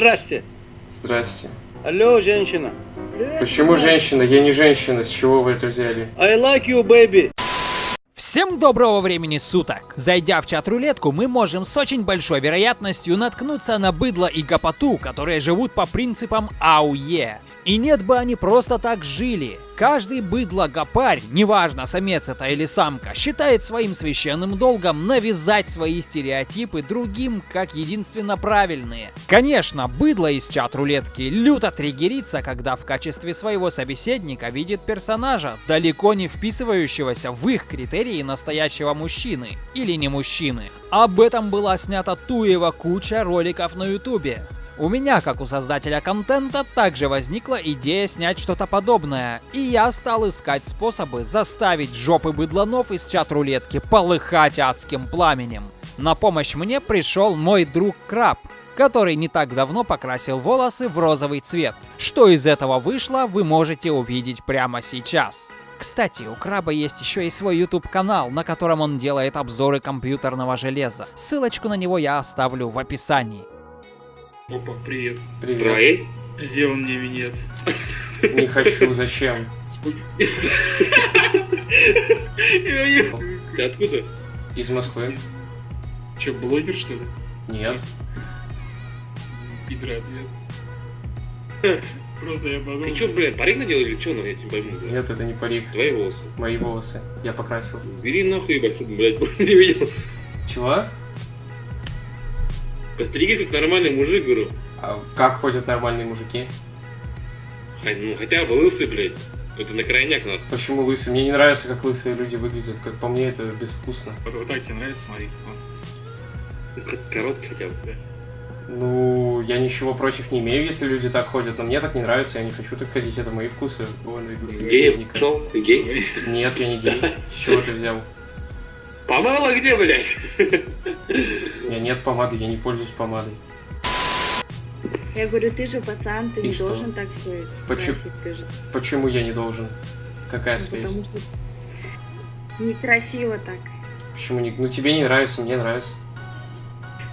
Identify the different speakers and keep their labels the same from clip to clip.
Speaker 1: Здрасте.
Speaker 2: Здрасте.
Speaker 1: Алло, женщина.
Speaker 2: Почему женщина? Я не женщина. С чего вы это взяли?
Speaker 1: I like you, baby.
Speaker 3: Всем доброго времени суток! Зайдя в чат-рулетку, мы можем с очень большой вероятностью наткнуться на быдло и гопоту, которые живут по принципам АУЕ. И нет бы они просто так жили. Каждый быдло-гопарь, неважно самец это или самка, считает своим священным долгом навязать свои стереотипы другим как единственно правильные. Конечно, быдло из чат-рулетки люто триггерится, когда в качестве своего собеседника видит персонажа, далеко не вписывающегося в их критерии настоящего мужчины или не мужчины. Об этом была снята туева куча роликов на ютубе. У меня, как у создателя контента, также возникла идея снять что-то подобное, и я стал искать способы заставить жопы быдланов из чат-рулетки полыхать адским пламенем. На помощь мне пришел мой друг Краб, который не так давно покрасил волосы в розовый цвет. Что из этого вышло, вы можете увидеть прямо сейчас. Кстати, у Краба есть еще и свой YouTube канал, на котором он делает обзоры компьютерного железа. Ссылочку на него я оставлю в описании.
Speaker 4: Опа, привет.
Speaker 2: Привет.
Speaker 4: Есть? Сделал мне минет.
Speaker 2: Не хочу, зачем?
Speaker 4: Ты откуда?
Speaker 2: Из Москвы?
Speaker 4: Че, блогер, что ли?
Speaker 2: Нет.
Speaker 4: Пидра ответ. Просто я подумал.
Speaker 5: Ты что, блин, парик надел или что, ну, я тебя пойму, блядь?
Speaker 2: Нет, это не парик.
Speaker 5: Твои волосы.
Speaker 2: Мои волосы. Я покрасил.
Speaker 5: Бери нахуй, ебать, чтобы, блядь, не видел.
Speaker 2: Чего?
Speaker 5: Постригись, как нормальный мужик, говорю.
Speaker 2: А как ходят нормальные мужики?
Speaker 5: Хай, ну, хотя бы лысый, блядь. Это на крайняк надо.
Speaker 2: Почему лысые? Мне не нравится, как лысые люди выглядят. Как по мне, это безвкусно.
Speaker 4: Вот, вот так тебе нравится, смотри. Вот.
Speaker 5: Ну, короткий хотя бы, да.
Speaker 2: Ну, я ничего против не имею, если люди так ходят, но мне так не нравится, я не хочу так ходить, это мои вкусы. Вон, найду
Speaker 5: Гей пошел? Ты гей?
Speaker 2: Нет, я не гей. С чего ты взял?
Speaker 5: Помыла где, блядь?
Speaker 2: У меня нет помады, я не пользуюсь помадой.
Speaker 6: Я говорю, ты же пацан, ты
Speaker 2: И
Speaker 6: не
Speaker 2: что?
Speaker 6: должен так все
Speaker 2: Почему?
Speaker 6: ты же.
Speaker 2: Почему я не должен? Какая
Speaker 6: Ну,
Speaker 2: связь?
Speaker 6: потому что некрасиво так.
Speaker 2: Почему не... Ну тебе не нравится, мне нравится.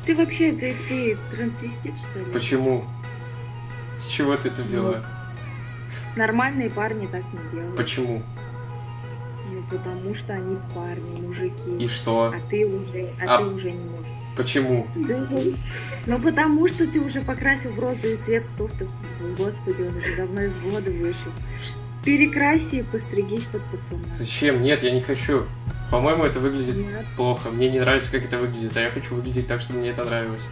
Speaker 6: Ты вообще, ты, ты трансвестит, что ли?
Speaker 2: Почему? С чего ты это взяла?
Speaker 6: Нормальные парни так не делают.
Speaker 2: Почему?
Speaker 6: Потому что они парни, мужики.
Speaker 2: И что?
Speaker 6: А ты уже, а,
Speaker 2: А-
Speaker 6: ты уже не можешь.
Speaker 2: Почему?
Speaker 6: Ну потому что ты уже покрасил в розовый цвет, кто ты, господи, он уже давно из воды вышел. Перекраси и постригись под пацана.
Speaker 2: Зачем? Нет, я не хочу. По-моему, это выглядит
Speaker 6: Нет.
Speaker 2: плохо. Мне не нравится, как это выглядит, а я хочу выглядеть так, чтобы мне это нравилось.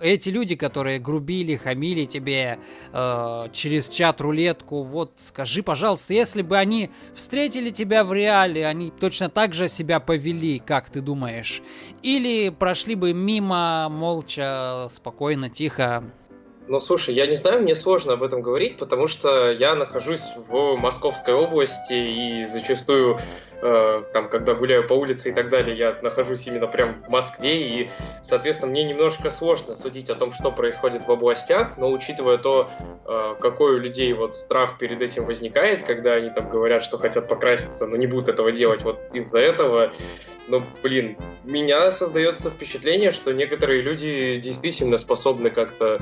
Speaker 3: Эти люди, которые грубили, хамили тебе э, через чат-рулетку, вот скажи, пожалуйста, если бы они встретили тебя в реале, они точно так же себя повели, как ты думаешь? Или прошли бы мимо, молча, спокойно, тихо?
Speaker 2: Ну, слушай, я не знаю, мне сложно об этом говорить, потому что я нахожусь в Московской области и зачастую, э, там, когда гуляю по улице и так далее, я нахожусь именно прям в Москве, и, соответственно, мне немножко сложно судить о том, что происходит в областях, но учитывая то, э, какой у людей вот страх перед этим возникает, когда они там говорят, что хотят покраситься, но не будут этого делать вот из-за этого, ну, блин, меня создается впечатление, что некоторые люди действительно способны как-то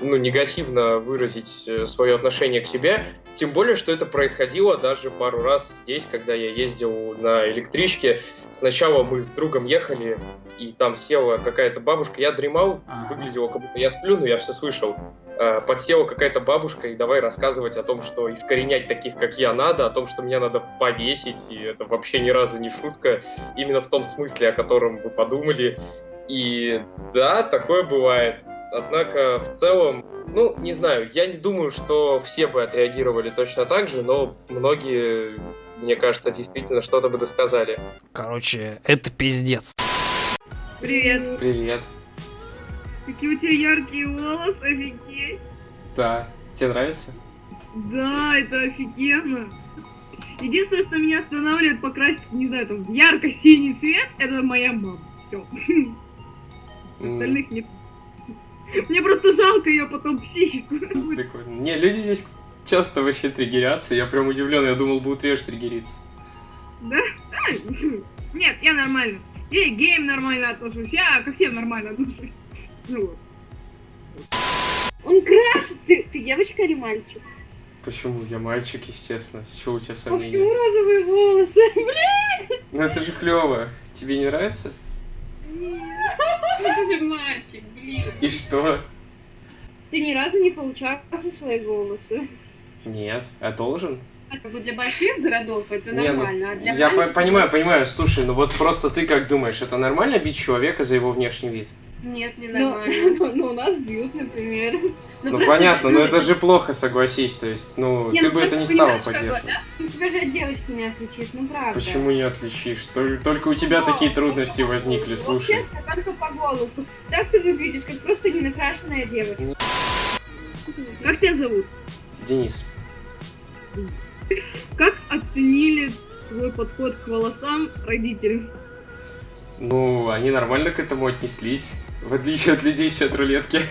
Speaker 2: ну, негативно выразить э, свое отношение к себе. Тем более, что это происходило даже пару раз здесь, когда я ездил на электричке. Сначала мы с другом ехали, и там села какая-то бабушка. Я дремал, выглядело, как будто я сплю, но я все слышал. Э, Подсела какая-то бабушка, и давай рассказывать о том, что искоренять таких, как я, надо, о том, что меня надо повесить, и это вообще ни разу не шутка, именно в том смысле, о котором вы подумали. И да, такое бывает. Однако в целом, ну, не знаю, я не думаю, что все бы отреагировали точно так же, но многие, мне кажется, действительно что-то бы досказали.
Speaker 3: Короче, это пиздец.
Speaker 7: Привет.
Speaker 2: Привет.
Speaker 7: Какие у тебя яркие волосы, офигеть.
Speaker 2: Да. Тебе нравится?
Speaker 7: Да, это офигенно. Единственное, что меня останавливает покрасить, не знаю, там, ярко-синий цвет, это моя мама. Все.
Speaker 2: М,
Speaker 7: Остальных нет. Мне просто жалко ее потом психику.
Speaker 2: Прикольно. Не, люди здесь часто вообще триггерятся, я прям удивлен, я думал, будут реже триггериться.
Speaker 7: Да? Нет, я нормально. Я и к геям нормально отношусь, я ко всем нормально отношусь. Ну вот.
Speaker 8: Он крашит. Ты, ты девочка или мальчик?
Speaker 2: Почему? Я мальчик, естественно. С чего у тебя
Speaker 8: А
Speaker 2: сомнения?
Speaker 8: почему розовые волосы?
Speaker 2: Ну это же клево. Тебе не нравится?
Speaker 8: Это же мальчик, блин.
Speaker 2: И что?
Speaker 8: Ты ни разу не получал за свои волосы.
Speaker 2: Нет, а должен?
Speaker 8: А как бы для больших городов это
Speaker 2: Не, ну,
Speaker 8: нормально, а для
Speaker 2: Я по- понимаю, понимаю. Слушай, ну вот просто ты как думаешь, это нормально бить человека за его внешний вид?
Speaker 8: Нет, не
Speaker 9: Ну,
Speaker 8: нормально.
Speaker 9: ну, ну, у нас бьют, например.
Speaker 2: Ну, понятно, но
Speaker 8: ну,
Speaker 2: это же плохо, согласись. То есть, ну,
Speaker 8: Не,
Speaker 2: ты
Speaker 8: ну
Speaker 2: бы это не стала
Speaker 8: понимаешь, как бы,
Speaker 2: поддерживать.
Speaker 8: Ну тебя же от девочки не отличишь, ну правда.
Speaker 2: Почему не отличишь? Тол- Только у тебя такие трудности возникли,
Speaker 8: Вот
Speaker 2: слушай.
Speaker 8: честно, только по голосу. Так ты выглядишь, как просто ненакрашенная девочка.
Speaker 7: Как тебя зовут?
Speaker 2: Денис,
Speaker 7: Как оценили твой подход к волосам родители?
Speaker 2: ну, они нормально к этому отнеслись. В отличие от людей в чат-рулетке.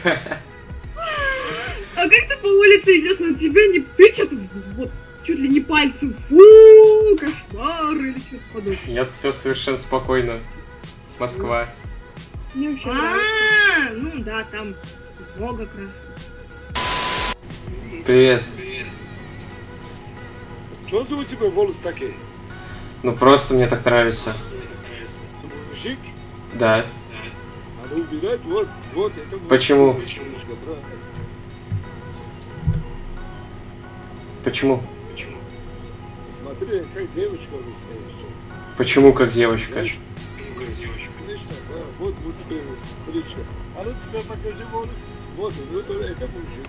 Speaker 7: А как ты по улице идешь, на тебя не тычат вот чуть ли не пальцем? Фу, кошмар или что-то подобное.
Speaker 2: Нет, все совершенно спокойно. Москва.
Speaker 9: Мне вообще.
Speaker 7: А, ну да, там много красок.
Speaker 2: Привет.
Speaker 1: Что за у тебя волосы такие?
Speaker 2: Ну просто мне так нравится.
Speaker 1: Мужик?
Speaker 2: Да.
Speaker 1: Надо убирать, вот, вот, это
Speaker 2: Почему?
Speaker 1: брат.
Speaker 2: Почему?
Speaker 1: Смотри, как девочка настоящая.
Speaker 2: Почему как девочка?
Speaker 1: Конечно, да, вот мужская стричка. А ну тебе покажи волос. Вот, вот это мужик.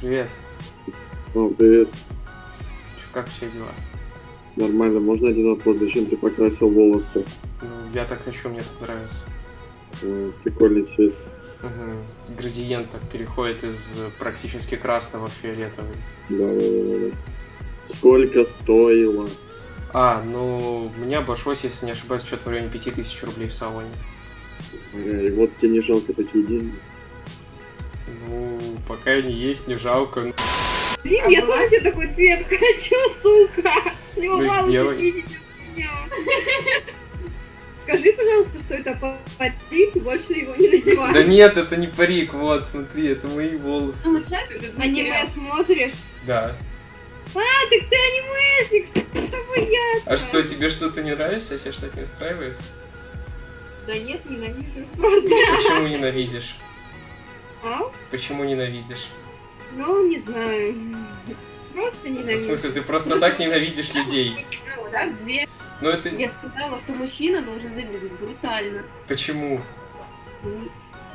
Speaker 2: Привет.
Speaker 10: О, привет.
Speaker 2: Как все дела?
Speaker 10: Нормально. Можно один вопрос? Зачем ты покрасил волосы?
Speaker 2: Ну, я так хочу, мне так нравится.
Speaker 10: Прикольный цвет.
Speaker 2: Угу. Градиент так переходит из практически красного в фиолетовый.
Speaker 10: Да, да, да, да. Сколько стоило?
Speaker 2: А, ну, мне обошлось, если не ошибаюсь, что-то в районе 5000 рублей в салоне.
Speaker 10: И вот тебе не жалко такие деньги.
Speaker 2: Ну, пока они есть, не жалко.
Speaker 8: Блин, я тоже себе такой цвет хочу, сука. Не
Speaker 2: Ну,
Speaker 8: меня. Скажи, пожалуйста, что это парик, и больше его не надевай.
Speaker 2: Да нет, это не парик, вот, смотри, это мои волосы.
Speaker 8: Ну, вот сейчас аниме смотришь.
Speaker 2: Да.
Speaker 8: А, так ты анимешник, с тобой ясно.
Speaker 2: А что, тебе что-то не нравится? Тебя что-то не устраивает?
Speaker 8: Да нет, ненавижу просто.
Speaker 2: Почему ненавидишь?
Speaker 8: А?
Speaker 2: Почему ненавидишь?
Speaker 8: Ну, не знаю. Просто
Speaker 2: Ну, в
Speaker 8: ненавижу.
Speaker 2: смысле, ты просто так ненавидишь людей.
Speaker 8: Ну, да, две.
Speaker 2: Ну это...
Speaker 8: Я сказала, что мужчина должен выглядеть брутально.
Speaker 2: Почему?
Speaker 8: Ну,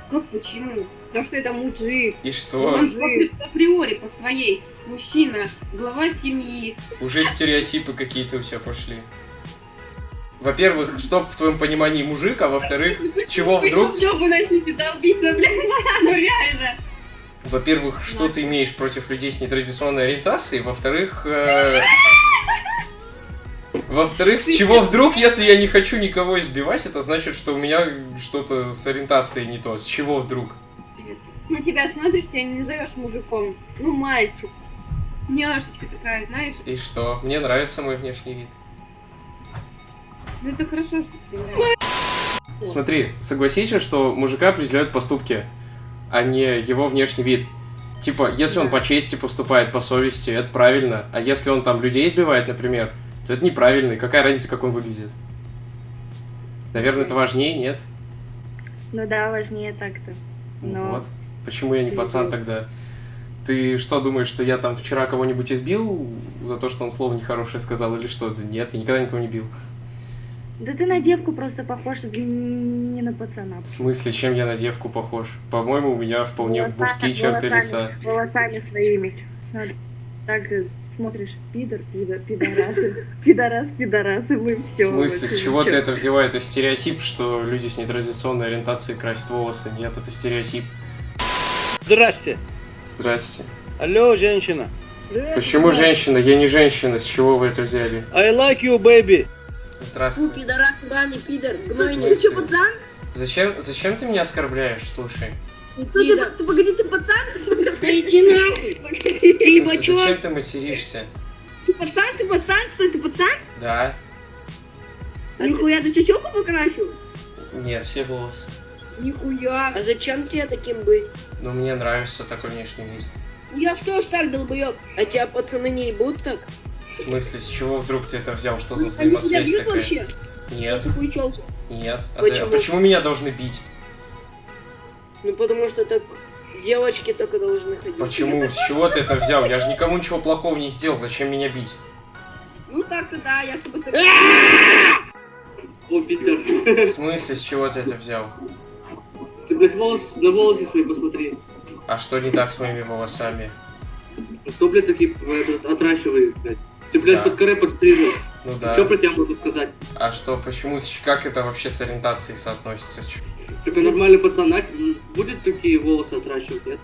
Speaker 8: Как почему? Потому что это мужик.
Speaker 2: И
Speaker 8: Он
Speaker 2: что?
Speaker 8: апри- априори по своей. Мужчина, глава семьи.
Speaker 2: Уже стереотипы какие-то у тебя пошли. Во-первых, что в твоем понимании мужик, а во-вторых, с чего вдруг...
Speaker 8: Вы жопу начните долбиться, блядь. Ну реально.
Speaker 2: Во-первых, что ты имеешь против людей с нетрадиционной ориентацией? Во-вторых, э, во-вторых, с чего вдруг, если я не хочу никого избивать, это значит, что у меня что-то с ориентацией не то. С чего вдруг?
Speaker 8: На тебя смотришь, тебя не назовешь мужиком. Ну, мальчик. Няшечка такая, знаешь.
Speaker 2: И что? Мне нравится мой внешний вид.
Speaker 8: Ну это хорошо, что ты нравится.
Speaker 2: Смотри, согласитесь, что мужика определяют поступки, а не его внешний вид. Типа, если он по чести поступает, по совести, это правильно. А если он там людей избивает, например, то это неправильно. И какая разница, как он выглядит? Наверное, это важнее, нет?
Speaker 6: Ну да, важнее так-то.
Speaker 2: Ну
Speaker 6: Но-
Speaker 2: Вот. Почему я не пацан тогда? Ты что думаешь, что я там вчера кого-нибудь избил за то, что он слово нехорошее сказал или что? Да нет, я никогда никого не бил.
Speaker 6: Да ты на девку просто похож, не на пацана.
Speaker 2: В смысле, чем я на девку похож? По-моему, у меня вполне
Speaker 6: Волосами-
Speaker 2: мужские черты
Speaker 6: волосами-
Speaker 2: лица.
Speaker 6: Волосами своими. Надо- Так смотришь, пидор, пидор, пидорасы, пидорас, пидорасы, мы
Speaker 2: В
Speaker 6: все.
Speaker 2: смысле, с чего ты это взяла? Это стереотип, что люди с нетрадиционной ориентацией красят волосы. Нет, это стереотип.
Speaker 1: Здрасте.
Speaker 2: Здрасте.
Speaker 1: Алло, женщина.
Speaker 2: Почему женщина? Я не женщина. С чего вы это взяли?
Speaker 1: I like you, baby.
Speaker 2: Здравствуй.
Speaker 9: пидорас, сраный пидор,
Speaker 2: гнойник. Ты чё,
Speaker 9: пацан?
Speaker 2: Зачем, зачем ты меня оскорбляешь? Слушай.
Speaker 9: Ну ты, ты погоди, ты пацан? Да иди нахуй. Ты
Speaker 2: Зачем ты материшься?
Speaker 9: Ты пацан, ты пацан, что ты пацан?
Speaker 2: Да.
Speaker 9: Нихуя, ты чечёку покрасил?
Speaker 2: Нет, все волосы.
Speaker 9: Нихуя. А зачем тебе таким быть?
Speaker 2: Ну, мне нравится такой внешний вид.
Speaker 9: Я что ж так, долбоёб? А тебя пацаны не ебут так?
Speaker 2: В смысле, с чего вдруг ты это взял? Что за
Speaker 9: Они
Speaker 2: взаимосвязь
Speaker 9: бьют
Speaker 2: такая?
Speaker 9: вообще?
Speaker 2: Нет, нет. А, за- а
Speaker 9: Почему?
Speaker 2: почему меня должны бить?
Speaker 9: Ну потому что так девочки только должны ходить.
Speaker 2: Почему? С чего ты это взял? Я же никому ничего плохого не сделал. Зачем меня бить?
Speaker 9: Ну так-то да, я с тобой
Speaker 11: О, Питер.
Speaker 2: В смысле, с чего ты это взял?
Speaker 11: Ты, блядь, волос, на волосы свои посмотри.
Speaker 2: А что не так с моими волосами?
Speaker 11: Кто, блядь, такие этот, отращивает, блядь? Ты, блядь,
Speaker 2: Да.
Speaker 11: под коре подстрижен.
Speaker 2: Ну да.
Speaker 11: Что про тебя могу сказать?
Speaker 2: А что, почему, как это вообще с ориентацией соотносится? Ч-
Speaker 11: Ты нормальный пацан, а? Будет такие волосы отращивать, нет?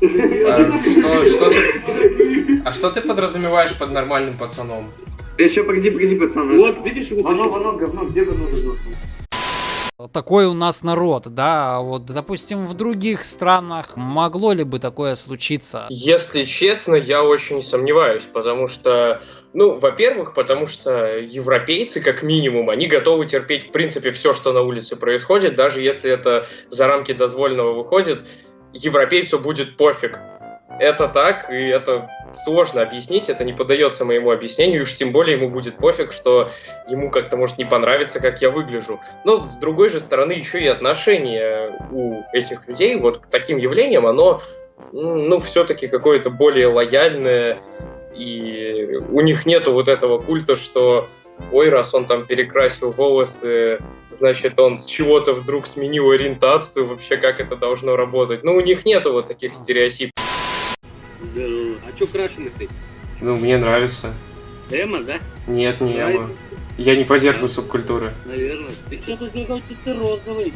Speaker 2: А что, что ты... А что ты подразумеваешь под нормальным пацаном?
Speaker 10: Еще погоди, погоди, пацаны.
Speaker 11: Вот, видишь его?
Speaker 10: Вано, вано, говно, где говно, говно?
Speaker 3: Такой у нас народ, да, а вот, допустим, в других странах могло ли бы такое случиться?
Speaker 2: Если честно, я очень сомневаюсь, потому что, ну, во-первых, потому что европейцы, как минимум, они готовы терпеть, в принципе, все, что на улице происходит, даже если это за рамки дозволенного выходит, европейцу будет пофиг. Это так, и это сложно объяснить, это не поддается моему объяснению, и уж тем более ему будет пофиг, что ему как-то может не понравиться, как я выгляжу. Но, с другой же стороны, еще и отношение у этих людей вот к таким явлениям, оно, ну, все-таки какое-то более лояльное, и у них нету вот этого культа, что ой, раз он там перекрасил волосы, значит, он с чего-то вдруг сменил ориентацию, вообще как это должно работать. Ну, у них нету вот таких стереотипов.
Speaker 11: Здорово. А чё крашеный ты?
Speaker 2: Ну, мне нравится.
Speaker 11: Эма, да?
Speaker 2: Нет, не
Speaker 11: Нравится?
Speaker 2: Эма. Я не поддерживаю субкультуры.
Speaker 11: Наверное. Ты что тут какой ты розовый?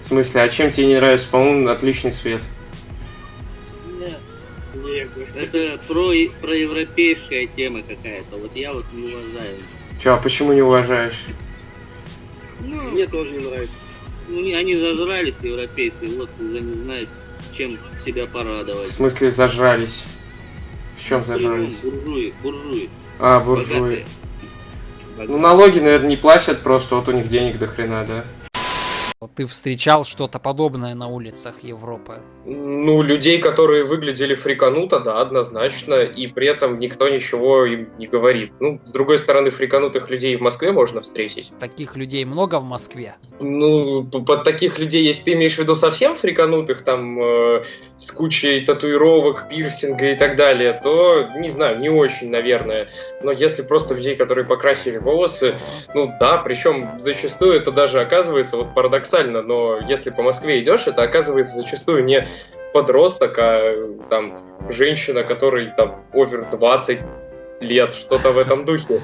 Speaker 2: В смысле, а чем тебе не нравится? По-моему, отличный цвет.
Speaker 11: Это про, проевропейская тема какая-то. Вот я вот не уважаю.
Speaker 2: Че, а почему не уважаешь?
Speaker 11: Ну, Мне тоже не нравится. Ну, они зажрались, европейцы, вот уже не знают, чем себя
Speaker 2: В
Speaker 11: порадовать.
Speaker 2: смысле, зажрались? В чем зажрались?
Speaker 11: Буржуи, буржуи.
Speaker 2: А, буржуи.
Speaker 11: Богатые.
Speaker 2: Ну, налоги, наверное, не платят, просто вот у них денег до хрена, да?
Speaker 3: Ты встречал что-то подобное на улицах Европы?
Speaker 2: Ну, людей, которые выглядели фрикануто, да, однозначно, и при этом никто ничего им не говорит. Ну, с другой стороны, фриканутых людей в Москве можно встретить.
Speaker 3: Таких людей много в Москве?
Speaker 2: Ну, под таких людей, если ты имеешь в виду совсем фриканутых, там, э, с кучей татуировок, пирсинга и так далее, то, не знаю, не очень, наверное. Но если просто людей, которые покрасили волосы, ну да, причем зачастую это даже оказывается, вот парадоксально, но если по Москве идешь, это оказывается зачастую не подросток, а там женщина, которой там овер 20 лет, что-то в этом духе.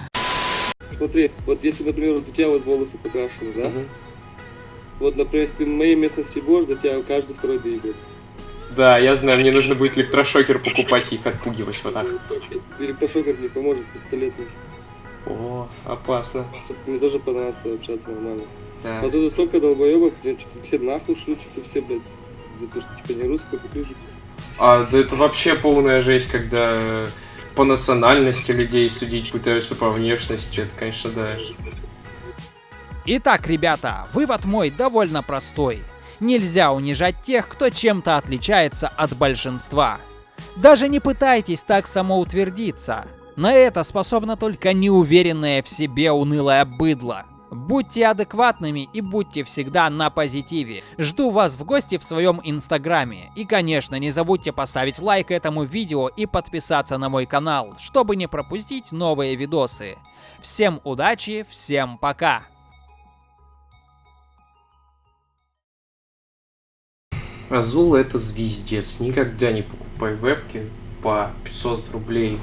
Speaker 1: Смотри, вот если, например, вот у тебя вот волосы покрашены, да?
Speaker 2: Мгм.
Speaker 1: Вот, например, если в моей местности будешь, до тебя каждый второй доебется.
Speaker 2: Да, я знаю, мне нужно будет электрошокер покупать и их отпугивать вот так.
Speaker 1: Электрошокер не поможет, пистолет нужен.
Speaker 2: О, опасно.
Speaker 1: Мне тоже понравилось общаться нормально.
Speaker 2: Да.
Speaker 1: А тут столько долбоебов, блин, что-то все нахуй шлют, что-то все, блядь, за то, что типа не русская, поклюжик.
Speaker 2: А, да это вообще полная жесть, когда по национальности людей судить пытаются по внешности, это, конечно, да.
Speaker 3: Итак, ребята, вывод мой довольно простой. Нельзя унижать тех, кто чем-то отличается от большинства. Даже не пытайтесь так самоутвердиться. На это способна только неуверенное в себе унылое быдло. Будьте адекватными и будьте всегда на позитиве. Жду вас в гости в своем инстаграме. И, конечно, не забудьте поставить лайк этому видео и подписаться на мой канал, чтобы не пропустить новые видосы. Всем удачи, всем пока!
Speaker 2: Азул это звездец. Никогда не покупай вебки по 500 рублей